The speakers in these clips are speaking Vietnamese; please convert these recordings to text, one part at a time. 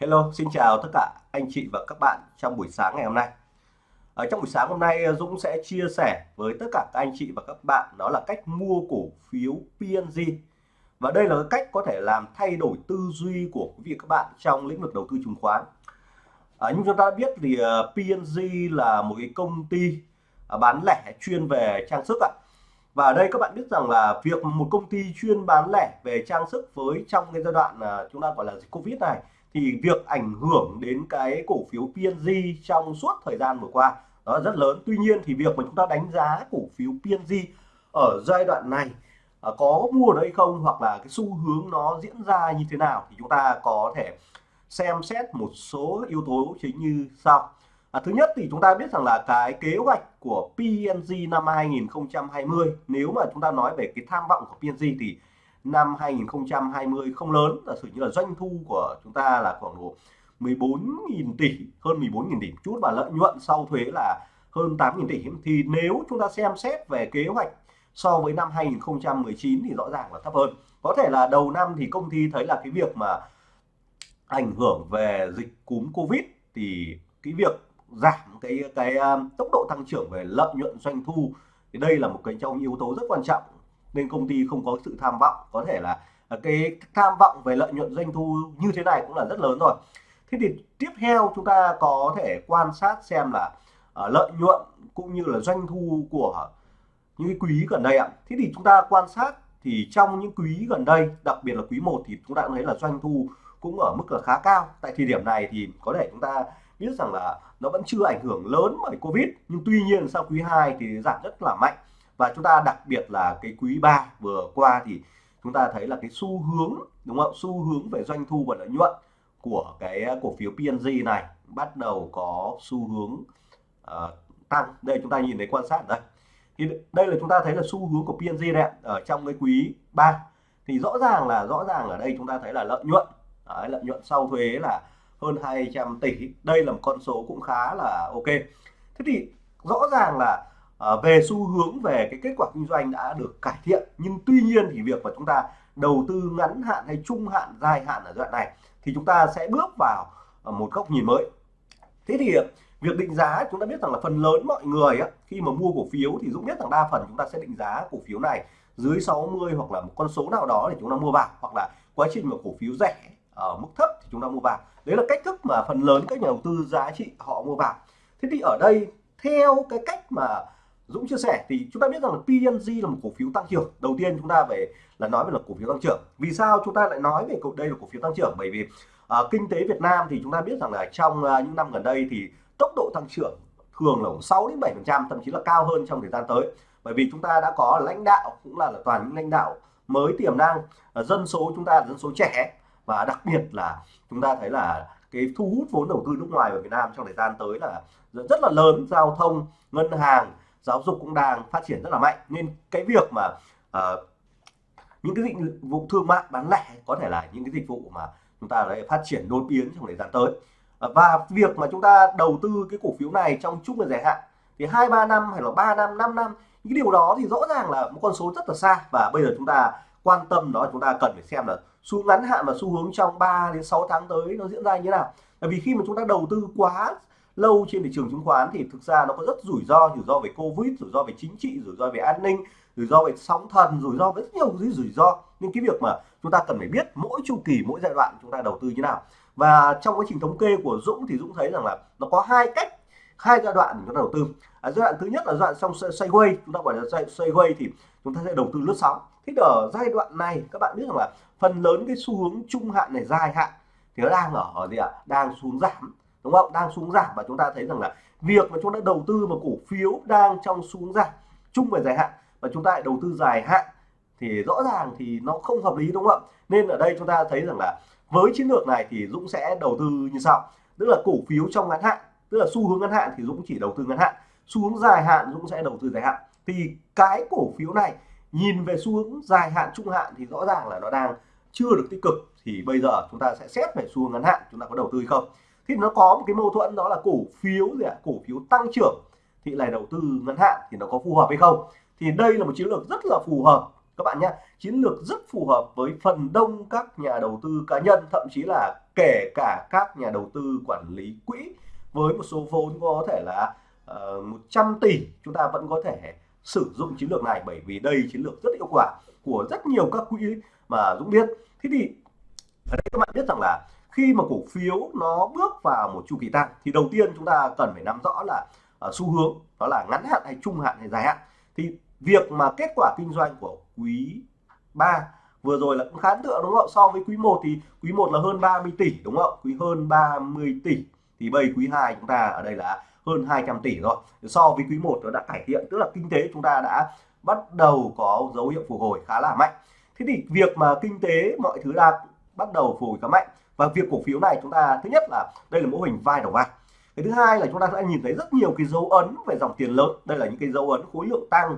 Hello, xin chào tất cả anh chị và các bạn trong buổi sáng ngày hôm nay. Ở trong buổi sáng hôm nay ờ, Dũng sẽ chia sẻ với tất cả các anh chị và các bạn đó là cách mua cổ phiếu PNG. Và đây là cách có thể làm thay đổi tư duy của quý vị các bạn trong lĩnh vực đầu tư chứng khoán. À, như chúng ta biết thì ờ, PNG là một cái công ty à, bán lẻ chuyên về trang sức ạ. Và ở đây các bạn biết rằng là việc một công ty chuyên bán lẻ về trang sức với trong cái giai đoạn à, chúng ta gọi là dịch Covid này thì việc ảnh hưởng đến cái cổ phiếu PNG trong suốt thời gian vừa qua đó là rất lớn. Tuy nhiên thì việc mà chúng ta đánh giá cổ phiếu PNG ở giai đoạn này à, có mua đây không hoặc là cái xu hướng nó diễn ra như thế nào thì chúng ta có thể xem xét một số yếu tố chính như sau. À, thứ nhất thì chúng ta biết rằng là cái kế hoạch của PNG năm 2020 nếu mà chúng ta nói về cái tham vọng của PNG thì năm 2020 không lớn. Giả sử như là doanh thu của chúng ta là khoảng độ 14.000 tỷ, hơn 14.000 tỷ chút và lợi nhuận sau thuế là hơn 8.000 tỷ. Thì nếu chúng ta xem xét về kế hoạch so với năm 2019 thì rõ ràng là thấp hơn. Có thể là đầu năm thì công ty thấy là cái việc mà ảnh hưởng về dịch cúm Covid thì cái việc giảm cái cái à, tốc độ tăng trưởng về lợi nhuận doanh thu, thì đây là một cái trong yếu tố rất quan trọng nên công ty không có sự tham vọng. Có thể là à, cái tham vọng về lợi nhuận doanh thu như thế này cũng là rất lớn rồi. Thế thì tiếp theo chúng ta có thể quan sát xem là uh, lợi nhuận cũng như là doanh thu của những cái quý gần đây ạ. Thế thì chúng ta quan sát thì trong những quý gần đây đặc biệt là quý 1 thì chúng ta cũng thấy là doanh thu cũng ở mức là khá cao. Tại thời điểm này thì có thể chúng ta biết rằng là nó vẫn chưa ảnh hưởng lớn bởi Covid. Nhưng tuy nhiên sau quý 2 thì giảm rất là mạnh và chúng ta đặc biệt là cái quý 3 vừa qua thì chúng ta thấy là cái xu hướng đúng không? Xu hướng về doanh thu và lợi nhuận của cái cổ phiếu PNG này bắt đầu có xu hướng uh, tăng. Đây chúng ta nhìn thấy quan sát đây thì đây là chúng ta thấy là xu hướng của PNG này ở trong cái quý 3 thì rõ ràng là rõ ràng ở đây chúng ta thấy là lợi nhuận Đấy, lợi nhuận sau thuế là hơn 200 tỷ. Đây là một con số cũng khá là ok. Thế thì rõ ràng là à, về xu hướng về cái kết quả kinh doanh đã được cải thiện nhưng tuy nhiên thì việc mà chúng ta đầu tư ngắn hạn hay trung hạn dài hạn ở đoạn này thì chúng ta sẽ bước vào ờ, một góc nhìn mới. Thế thì ờ, việc định giá chúng ta biết rằng là phần lớn mọi người á, khi mà mua cổ phiếu thì Dũng biết rằng đa phần chúng ta sẽ định giá cổ phiếu này dưới 60 hoặc là một con số nào đó để chúng ta mua vào hoặc là quá trình mà cổ phiếu rẻ ở mức thấp thì chúng ta mua vào. Đấy là cách thức mà phần lớn các nhà đầu tư giá trị họ mua vào. Thế thì ở đây theo cái cách mà Dũng chia sẻ thì chúng ta biết rằng là PNG là một cổ phiếu tăng trưởng. Đầu tiên chúng ta về là nói về là cổ phiếu tăng trưởng. Vì sao chúng ta lại nói về đây là cổ phiếu tăng trưởng? Bởi vì uh, kinh tế Việt Nam thì chúng ta biết rằng là trong uh, những năm gần đây thì tốc độ tăng trưởng thường là 6 đến 7 phần trăm thậm chí là cao hơn trong thời gian tới. Bởi vì chúng ta đã có lãnh đạo cũng là, là toàn những lãnh đạo mới tiềm năng uh, dân số chúng ta là dân số trẻ. Và đặc biệt là chúng ta thấy là cái thu hút vốn đầu tư nước ngoài vào Việt Nam trong thời gian tới là rất là lớn. Giao thông ngân hàng giáo dục cũng đang phát triển rất là mạnh. Nên cái việc mà uh, những cái dịch vụ thương mại bán lẻ có thể là những cái dịch vụ mà chúng ta đã phát triển đột biến trong thời gian tới. Uh, và việc mà chúng ta đầu tư cái cổ phiếu này trong chung và dài hạn thì hai ba năm hay là 3 năm 5 năm những cái điều đó thì rõ ràng là một con số rất là xa. Và bây giờ chúng ta quan tâm đó chúng ta cần phải xem là xu ngắn hạn và xu hướng trong 3 đến 6 tháng tới nó diễn ra như thế nào. Bởi vì khi mà chúng ta đầu tư quá lâu trên thị trường chứng khoán thì thực ra nó có rất rủi ro rủi ro về covid rủi ro về chính trị rủi ro về an ninh rủi ro về sóng thần rủi ro với rất nhiều cái rủi ro. Nên cái việc mà chúng ta cần phải biết mỗi chu kỳ mỗi giai đoạn chúng ta đầu tư như nào. Và trong quá trình thống kê của Dũng thì Dũng thấy rằng là nó có hai cách hai giai đoạn chúng ta đầu tư. À, giai đoạn thứ nhất là giai đoạn trong sideways chúng ta gọi là sideways thì chúng ta sẽ đầu tư lướt sóng. Thế ở giai đoạn này các bạn biết rằng là phần lớn cái xu hướng trung hạn này dài hạn thì nó đang ở, ở gì ạ? Đang xuống giảm đúng không? Đang xuống giảm và chúng ta thấy rằng là việc mà chúng ta đầu tư vào cổ phiếu đang trong xuống giảm, chung về dài hạn và chúng ta lại đầu tư dài hạn thì rõ ràng thì nó không hợp lý, đúng không ạ? Nên ở đây chúng ta thấy rằng là với chiến lược này thì Dũng sẽ đầu tư như sau. Tức là cổ phiếu trong ngắn hạn, tức là xu hướng ngắn hạn thì Dũng chỉ đầu tư ngắn hạn. Xu hướng dài hạn Dũng sẽ đầu tư dài hạn. Thì cái cổ phiếu này nhìn về xu hướng dài hạn, trung hạn thì rõ ràng là nó đang chưa được tích cực. Thì bây giờ chúng ta sẽ xét về xu hướng ngắn hạn, chúng ta có đầu tư hay không? Thì nó có một cái mâu thuẫn đó là cổ phiếu gì ạ? Cổ phiếu tăng trưởng. Thì lại đầu tư ngắn hạn thì nó có phù hợp hay không? Thì đây là một chiến lược rất là phù hợp các bạn nhé chiến lược rất phù hợp với phần đông các nhà đầu tư cá nhân thậm chí là kể cả các nhà đầu tư quản lý quỹ với một số vốn có thể là ờ, uh, 100 tỷ. Chúng ta vẫn có thể sử dụng chiến lược này bởi vì đây chiến lược rất hiệu quả của rất nhiều các quỹ mà Dũng biết. Thế thì ở đây các bạn biết rằng là khi mà cổ phiếu nó bước vào một chu kỳ tăng thì đầu tiên chúng ta cần phải nắm rõ là uh, xu hướng đó là ngắn hạn hay trung hạn hay dài hạn. Thì việc mà kết quả kinh doanh của quý 3 vừa rồi là cũng khá ấn tượng đúng không? So với quý 1 thì quý 1 là hơn 30 tỷ đúng không? Quý hơn 30 tỷ thì bây quý 2 chúng ta ở đây là hơn 200 tỷ rồi. So với quý 1 nó đã cải thiện tức là kinh tế chúng ta đã bắt đầu có dấu hiệu phục hồi khá là mạnh. Thế thì việc mà kinh tế mọi thứ đang bắt đầu phục hồi khá mạnh và việc cổ phiếu này chúng ta, thứ nhất là đây là mô hình vai đầu vai. Cái thứ hai là chúng ta sẽ nhìn thấy rất nhiều cái dấu ấn về dòng tiền lớn. Đây là những cái dấu ấn khối lượng tăng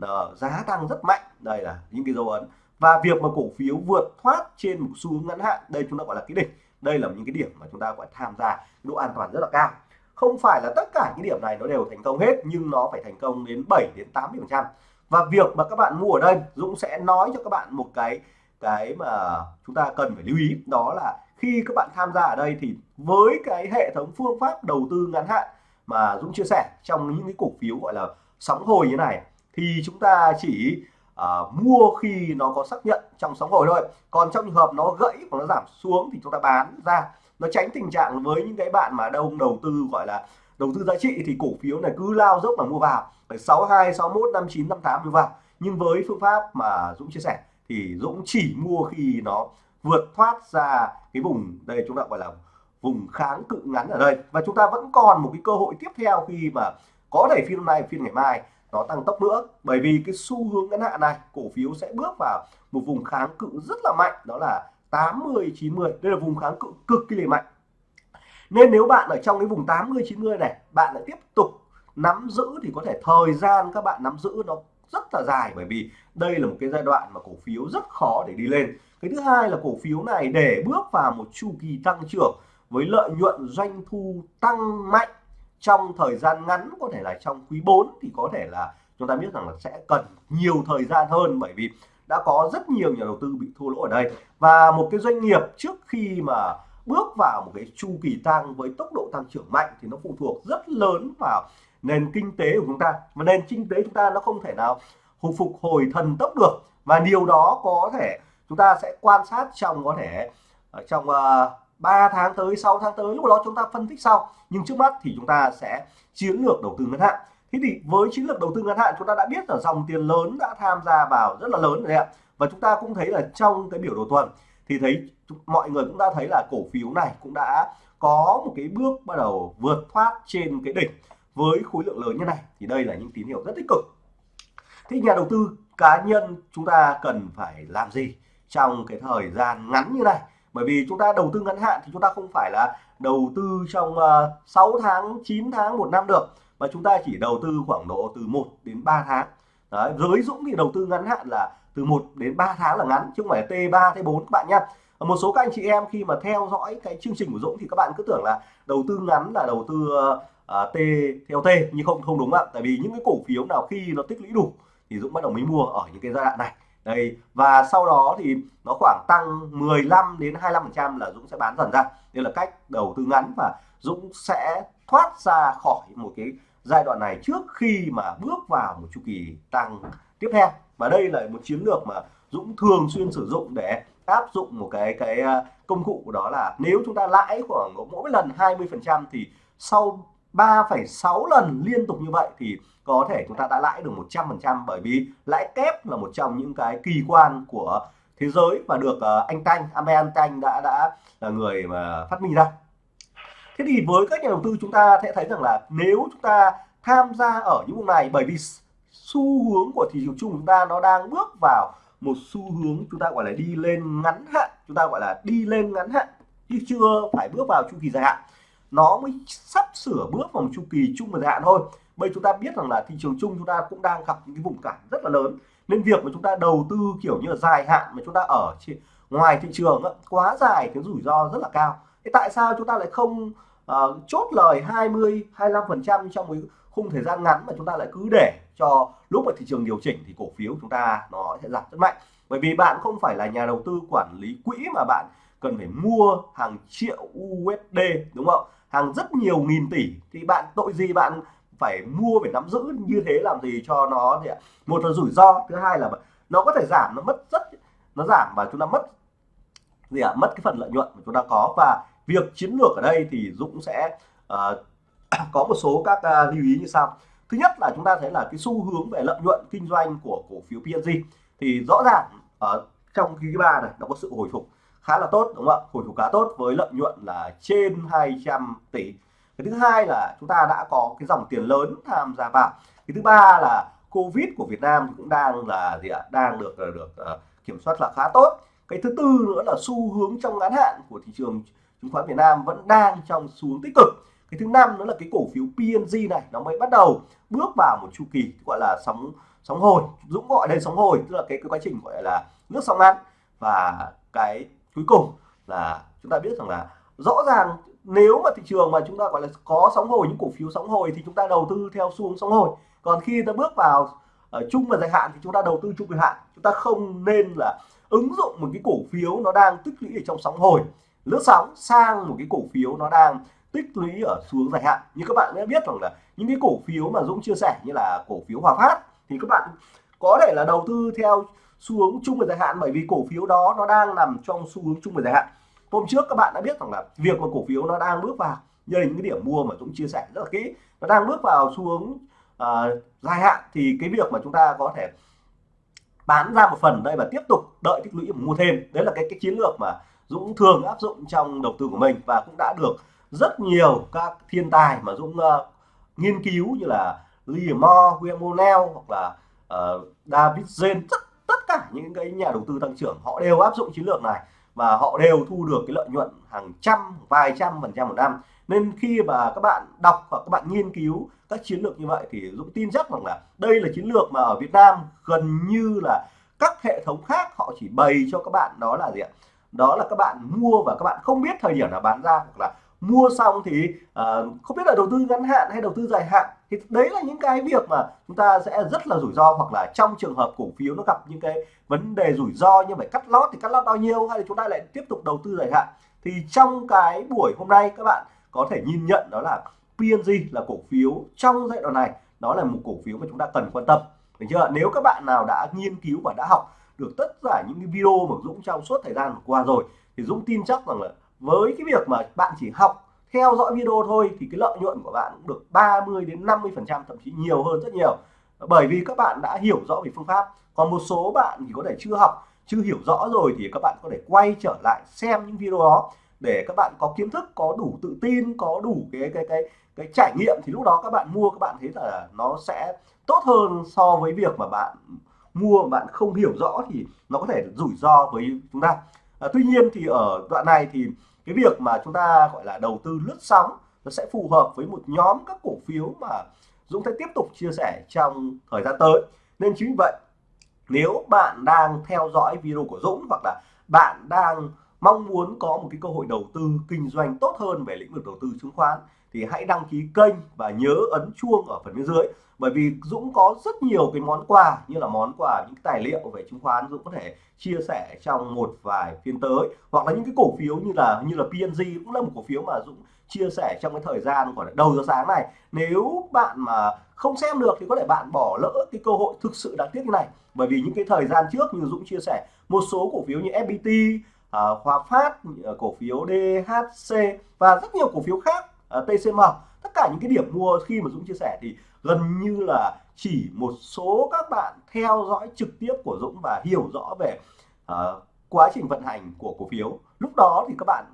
ờ, giá tăng rất mạnh. Đây là những cái dấu ấn. Và việc mà cổ phiếu vượt thoát trên một xu hướng ngắn hạn, đây chúng ta gọi là cái đỉnh. Đây là những cái điểm mà chúng ta phải tham gia độ an toàn rất là cao. Không phải là tất cả những điểm này nó đều thành công hết, nhưng nó phải thành công đến 7 đến 80 phần trăm. Và việc mà các bạn mua ở đây, Dũng sẽ nói cho các bạn một cái cái mà chúng ta cần phải lưu ý, đó là khi các bạn tham gia ở đây thì với cái hệ thống phương pháp đầu tư ngắn hạn mà Dũng chia sẻ trong những cái cổ phiếu gọi là sóng hồi như này thì chúng ta chỉ uh, mua khi nó có xác nhận trong sóng hồi thôi. Còn trong trường hợp nó gãy và nó giảm xuống thì chúng ta bán ra. Nó tránh tình trạng với những cái bạn mà đông đầu tư gọi là đầu tư giá trị thì cổ phiếu này cứ lao dốc là mua vào. Phải 62 61 59 58 mua vào nhưng với phương pháp mà Dũng chia sẻ thì Dũng chỉ mua khi nó vượt thoát ra cái vùng đây chúng ta gọi là vùng kháng cự ngắn ở đây. Và chúng ta vẫn còn một cái cơ hội tiếp theo khi mà có thể phiên hôm nay, phiên ngày mai nó tăng tốc nữa. Bởi vì cái xu hướng ngắn hạn này, cổ phiếu sẽ bước vào một vùng kháng cự rất là mạnh, đó là 80 90 đây là vùng kháng cự cực kỳ mạnh. Nên nếu bạn ở trong cái vùng 80 90 này, bạn lại tiếp tục nắm giữ thì có thể thời gian các bạn nắm giữ nó rất là dài bởi vì đây là một cái giai đoạn mà cổ phiếu rất khó để đi lên. Cái thứ hai là cổ phiếu này để bước vào một chu kỳ tăng trưởng với lợi nhuận doanh thu tăng mạnh trong thời gian ngắn, có thể là trong quý 4 thì có thể là chúng ta biết rằng là sẽ cần nhiều thời gian hơn bởi vì đã có rất nhiều nhà đầu tư bị thua lỗ ở đây. Và một cái doanh nghiệp trước khi mà bước vào một cái chu kỳ tăng với tốc độ tăng trưởng mạnh thì nó phụ thuộc rất lớn vào nền kinh tế của chúng ta. Và nền kinh tế chúng ta nó không thể nào hồi phục hồi thần tốc được. Và điều đó có thể chúng ta sẽ quan sát trong có thể ờ, trong ờ, uh, 3 tháng tới 6 tháng tới lúc đó chúng ta phân tích sau. Nhưng trước mắt thì chúng ta sẽ chiến lược đầu tư ngắn hạn. Thế thì với chiến lược đầu tư ngắn hạn chúng ta đã biết là dòng tiền lớn đã tham gia vào rất là lớn rồi đấy ạ. Và chúng ta cũng thấy là trong cái biểu đồ tuần thì thấy mọi người cũng đã thấy là cổ phiếu này cũng đã có một cái bước bắt đầu vượt thoát trên cái đỉnh với khối lượng lớn như này thì đây là những tín hiệu rất tích cực. Thì nhà đầu tư cá nhân chúng ta cần phải làm gì trong cái thời gian ngắn như này? Bởi vì chúng ta đầu tư ngắn hạn thì chúng ta không phải là đầu tư trong ờ, 6 tháng 9 tháng một năm được. Mà chúng ta chỉ đầu tư khoảng độ từ 1 đến 3 tháng. Đấy, giới Dũng thì đầu tư ngắn hạn là từ 1 đến 3 tháng là ngắn chứ không phải T3 T4 các bạn nhé một số các anh chị em khi mà theo dõi cái chương trình của Dũng thì các bạn cứ tưởng là đầu tư ngắn là đầu tư ờ, à, T theo T nhưng không không đúng ạ. Tại vì những cái cổ phiếu nào khi nó tích lũy đủ thì Dũng bắt đầu mới mua ở những cái giai đoạn này. Đây và sau đó thì nó khoảng tăng 15 đến 25 phần trăm là Dũng sẽ bán dần ra. Đây là cách đầu tư ngắn và Dũng sẽ thoát ra khỏi một cái giai đoạn này trước khi mà bước vào một chu kỳ tăng tiếp theo. Và đây là một chiến lược mà Dũng thường xuyên sử dụng để áp dụng một cái cái à, công cụ đó là nếu chúng ta lãi khoảng mỗi lần 20 phần trăm thì sau 3,6 lần liên tục như vậy thì có thể chúng ta đã lãi được 100% bởi vì lãi kép là một trong những cái kỳ quan của thế giới và được ờ, anh Tanh, Amen Tanh đã đã là người mà phát minh ra. Thế thì với các nhà đầu tư chúng ta sẽ thấy rằng là nếu chúng ta tham gia ở những vùng này bởi vì xu hướng của thị trường chung chúng ta nó đang bước vào một xu hướng chúng ta gọi là đi lên ngắn hạn, chúng ta gọi là đi lên ngắn hạn chứ chưa phải bước vào chu kỳ dài hạn. Nó mới sắp sửa bước vào một chu kỳ chung và dài hạn thôi. Bây chúng ta biết rằng là thị trường chung chúng ta cũng đang gặp những cái vùng cản rất là lớn. Nên việc mà chúng ta đầu tư kiểu như là dài hạn mà chúng ta ở ngoài thị trường quá dài cái rủi ro rất là cao. Thế tại sao chúng ta lại không uh, chốt lời 20 25 phần trăm trong cái khung thời gian ngắn mà chúng ta lại cứ để cho lúc mà thị trường điều chỉnh thì cổ phiếu chúng ta nó sẽ giảm rất mạnh? Bởi vì bạn không phải là nhà đầu tư quản lý quỹ mà bạn cần phải mua hàng triệu USD đúng không? Hàng rất nhiều nghìn tỷ. Thì bạn tội gì bạn phải mua phải nắm giữ như thế làm gì cho nó thì một là rủi ro thứ hai là nó có thể giảm nó mất rất nó giảm và chúng ta mất gì ạ? Mất cái phần lợi nhuận mà chúng ta có. Và việc chiến lược ở đây thì Dũng sẽ uh, có một số các uh, lưu ý như sau. Thứ nhất là chúng ta thấy là cái xu hướng về lợi nhuận kinh doanh của cổ phiếu PNG thì rõ ràng ở trong quý ba này nó có sự hồi phục khá là tốt đúng không ạ? Hồi phục khá tốt với lợi nhuận là trên 200 tỷ. Cái thứ hai là chúng ta đã có cái dòng tiền lớn tham gia vào. Cái thứ ba là covid của Việt Nam cũng đang là gì ạ? Đang được ờ, được uh, kiểm soát là khá tốt. Cái thứ tư nữa là xu hướng trong ngắn hạn của thị trường chứng khoán Việt Nam vẫn đang trong xu hướng tích cực. Cái thứ năm nữa là cái cổ phiếu PNG này nó mới bắt đầu bước vào một chu kỳ gọi là sóng sóng hồi Dũng gọi đây sóng hồi tức là cái, cái quá trình gọi là nước sóng ngắn. Và cái cuối cùng là chúng ta biết rằng là rõ ràng nếu mà thị trường mà chúng ta gọi là có sóng hồi, những cổ phiếu sóng hồi thì chúng ta đầu tư theo xu hướng sóng hồi. Còn khi ta bước vào ở chung và dài hạn thì chúng ta đầu tư chung dài hạn. Chúng ta không nên là ứng dụng một cái cổ phiếu nó đang tích lũy ở trong sóng hồi. Lướt sóng sang một cái cổ phiếu nó đang tích lũy ở xuống dài hạn. Như các bạn đã biết rằng là những cái cổ phiếu mà Dũng chia sẻ như là cổ phiếu Hòa Phát thì các bạn có thể là đầu tư theo xu hướng chung và dài hạn bởi vì cổ phiếu đó nó đang nằm trong xu hướng chung và dài hạn. Hôm trước các bạn đã biết rằng là việc mà cổ phiếu nó đang bước vào như những cái điểm mua mà Dũng chia sẻ rất là kỹ nó đang bước vào xu hướng uh, dài hạn thì cái việc mà chúng ta có thể bán ra một phần đây và tiếp tục đợi tích lũy mua thêm đấy là cái cái chiến lược mà Dũng thường áp dụng trong đầu tư của mình và cũng đã được rất nhiều các thiên tài mà Dũng uh, nghiên cứu như là Lee Moore, William O'Neill hoặc là uh, David Zen rất tất cả những cái nhà đầu tư tăng trưởng, họ đều áp dụng chiến lược này và họ đều thu được cái lợi nhuận hàng trăm, vài trăm phần trăm một năm. Nên khi mà các bạn đọc hoặc các bạn nghiên cứu các chiến lược như vậy thì Dũng tin chắc rằng là đây là chiến lược mà ở Việt Nam gần như là các hệ thống khác họ chỉ bày cho các bạn đó là gì ạ? Đó là các bạn mua và các bạn không biết thời điểm nào bán ra hoặc là mua xong thì uh, không biết là đầu tư ngắn hạn hay đầu tư dài hạn. Thì đấy là những cái việc mà chúng ta sẽ rất là rủi ro hoặc là trong trường hợp cổ phiếu nó gặp những cái vấn đề rủi ro như phải cắt lót thì cắt lót bao nhiêu hay là chúng ta lại tiếp tục đầu tư dài hạn. Thì trong cái buổi hôm nay các bạn có thể nhìn nhận đó là PNG là cổ phiếu trong giai đoạn này đó là một cổ phiếu mà chúng ta cần quan tâm. Được chưa? Nếu các bạn nào đã nghiên cứu và đã học được tất cả những cái video mà Dũng trong suốt thời gian vừa qua rồi thì Dũng tin chắc rằng là với cái việc mà bạn chỉ học theo dõi video thôi thì cái lợi nhuận của bạn cũng được 30 đến 50 phần trăm, thậm chí nhiều hơn rất nhiều. Bởi vì các bạn đã hiểu rõ về phương pháp. Còn một số bạn thì có thể chưa học, chưa hiểu rõ rồi thì các bạn có thể quay trở lại xem những video đó để các bạn có kiến thức, có đủ tự tin, có đủ cái cái cái cái trải nghiệm. Thì lúc đó các bạn mua, các bạn thấy là nó sẽ tốt hơn so với việc mà bạn mua mà bạn không hiểu rõ thì nó có thể rủi ro với chúng ta à, tuy nhiên thì ở đoạn này thì cái việc mà chúng ta gọi là đầu tư lướt sóng nó sẽ phù hợp với một nhóm các cổ phiếu mà Dũng sẽ tiếp tục chia sẻ trong thời gian tới. Nên chính vì vậy nếu bạn đang theo dõi video của Dũng hoặc là bạn đang mong muốn có một cái cơ hội đầu tư kinh doanh tốt hơn về lĩnh vực đầu tư chứng khoán thì hãy đăng ký kênh và nhớ ấn chuông ở phần bên dưới bởi vì Dũng có rất nhiều cái món quà như là món quà những tài liệu về chứng khoán Dũng có thể chia sẻ trong một vài phiên tới. Hoặc là những cái cổ phiếu như là như là PNG cũng là một cổ phiếu mà Dũng chia sẻ trong cái thời gian gọi là đầu giờ sáng này. Nếu bạn mà không xem được thì có thể bạn bỏ lỡ cái cơ hội thực sự đáng tiếc như này. Bởi vì những cái thời gian trước như Dũng chia sẻ một số cổ phiếu như FPT à, Hòa Phát à, cổ phiếu DHC và rất nhiều cổ phiếu khác à, TCM tất cả những cái điểm mua khi mà Dũng chia sẻ thì gần như là chỉ một số các bạn theo dõi trực tiếp của Dũng và hiểu rõ về uh, quá trình vận hành của cổ phiếu. Lúc đó thì các bạn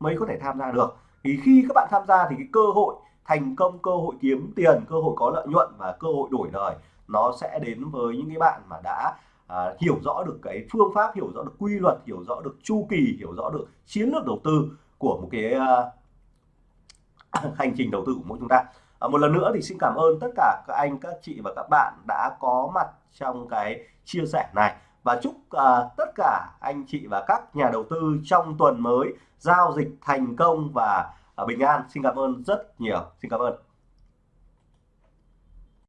mới có thể tham gia được. Thì khi các bạn tham gia thì cái cơ hội thành công cơ hội kiếm tiền cơ hội có lợi nhuận và cơ hội đổi đời nó sẽ đến với những cái bạn mà đã à, hiểu rõ được cái phương pháp hiểu rõ được quy luật hiểu rõ được chu kỳ hiểu rõ được chiến lược đầu tư của một cái uh, hành trình đầu tư của mỗi chúng ta à, một lần nữa thì xin cảm ơn tất cả các anh các chị và các bạn đã có mặt trong cái chia sẻ này. Và chúc uh, tất cả anh chị và các nhà đầu tư trong tuần mới giao dịch thành công và uh, bình an. Xin cảm ơn rất nhiều. Xin cảm ơn.